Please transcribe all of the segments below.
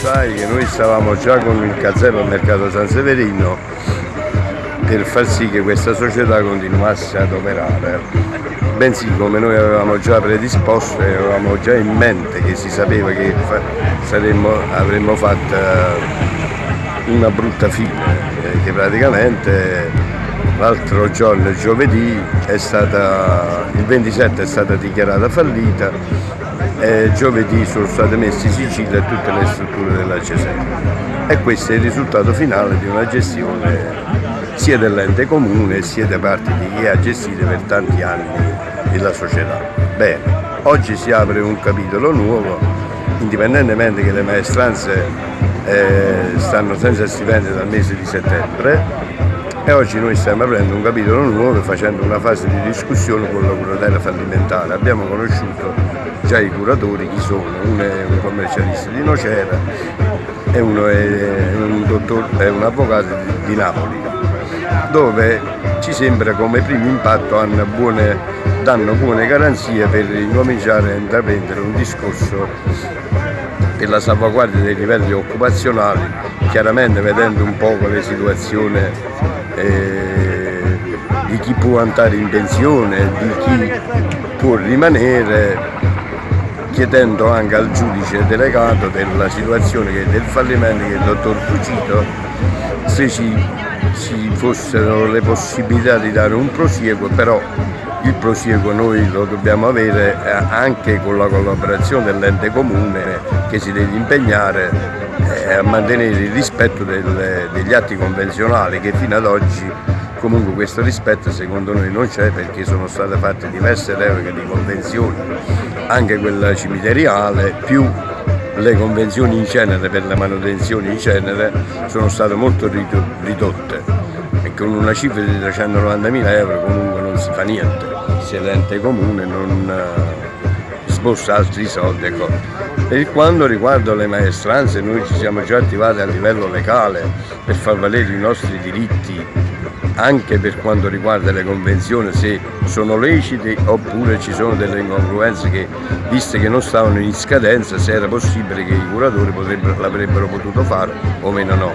sai che noi stavamo già con il casello al mercato San Severino per far sì che questa società continuasse ad operare, bensì come noi avevamo già predisposto e avevamo già in mente che si sapeva che saremmo, avremmo fatto una brutta fine, eh, che praticamente l'altro giorno, giovedì, stata, il 27 è stata dichiarata fallita e giovedì sono state messe in sigillo a tutte le strutture della Cesena e questo è il risultato finale di una gestione sia dell'ente comune sia da parte di chi ha gestito per tanti anni la società. Bene, oggi si apre un capitolo nuovo, indipendentemente che le maestranze eh, stanno senza stipendio dal mese di settembre, e oggi noi stiamo aprendo un capitolo nuovo facendo una fase di discussione con la curatela fallimentare. Abbiamo conosciuto già i curatori, chi sono, uno è un commercialista di Nocera e uno è un, dottor, è un avvocato di, Napoli, dove ci sembra come primo impatto buone, danno buone garanzie per incominciare a intraprendere un discorso per la salvaguardia dei livelli occupazionali, chiaramente vedendo un po' le situazioni di chi può andare in pensione, di chi può rimanere, chiedendo anche al giudice delegato della situazione che, del fallimento che il dottor Fucito se ci, ci fossero le possibilità di dare un prosieguo, però il prosieguo noi lo dobbiamo avere eh, anche con la collaborazione dell'ente comune che si deve impegnare eh, a mantenere il rispetto delle, degli atti convenzionali che fino ad oggi comunque questo rispetto secondo noi non c'è perché sono state fatte diverse repliche di convenzioni, anche quella cimiteriale, più le convenzioni in cenere per le manutenzioni in cenere sono state molto ridotte. E con una cifra di 390.000 euro comunque non si fa niente. Se l'ente comune non sbossa altri soldi. Ecco. Per quanto riguarda le maestranze noi ci siamo già attivati a livello legale per far valere i nostri diritti anche per quanto riguarda le convenzioni se sono lecite oppure ci sono delle incongruenze che viste che non stavano in scadenza se era possibile che i curatori l'avrebbero potuto fare o meno no.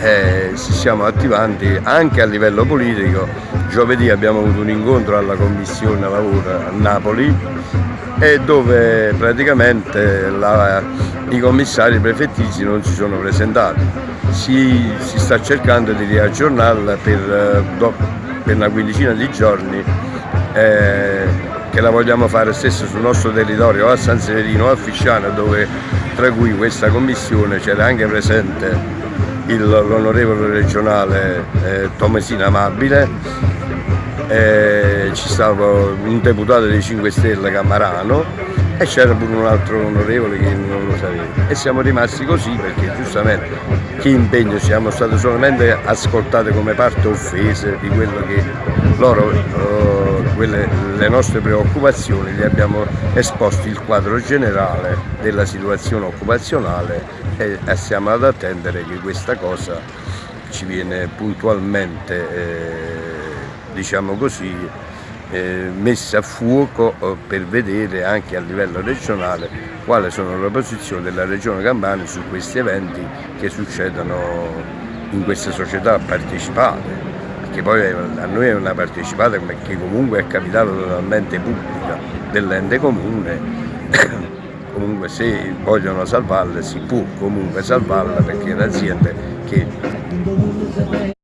Eh, ci stiamo attivando anche a livello politico Giovedì abbiamo avuto un incontro alla Commissione Lavoro a Napoli e dove praticamente la, i commissari prefettizi non si sono presentati. Si, si sta cercando di riaggiornarla per, per, una quindicina di giorni eh, che la vogliamo fare stesso sul nostro territorio a San Severino a Fisciano dove tra cui questa commissione c'era anche presente l'onorevole regionale eh, Tomesina Amabile eh, ci stava un deputato dei 5 Stelle Camarano e c'era pure un altro onorevole che non lo sapeva. E siamo rimasti così perché giustamente che impegno? Siamo stati solamente ascoltati come parte offese di quello che loro, eh, quelle, le nostre preoccupazioni, gli abbiamo esposto il quadro generale della situazione occupazionale e, e stiamo ad attendere che questa cosa ci viene puntualmente eh, diciamo così, eh, messa a fuoco eh, per vedere anche a livello regionale quali sono le posizioni della Regione Campania su questi eventi che succedono in queste società partecipate. Perché poi a noi è una partecipata che comunque è capitale totalmente pubblica dell'ente comune comunque se vogliono salvarla si può comunque salvarla perché è un'azienda che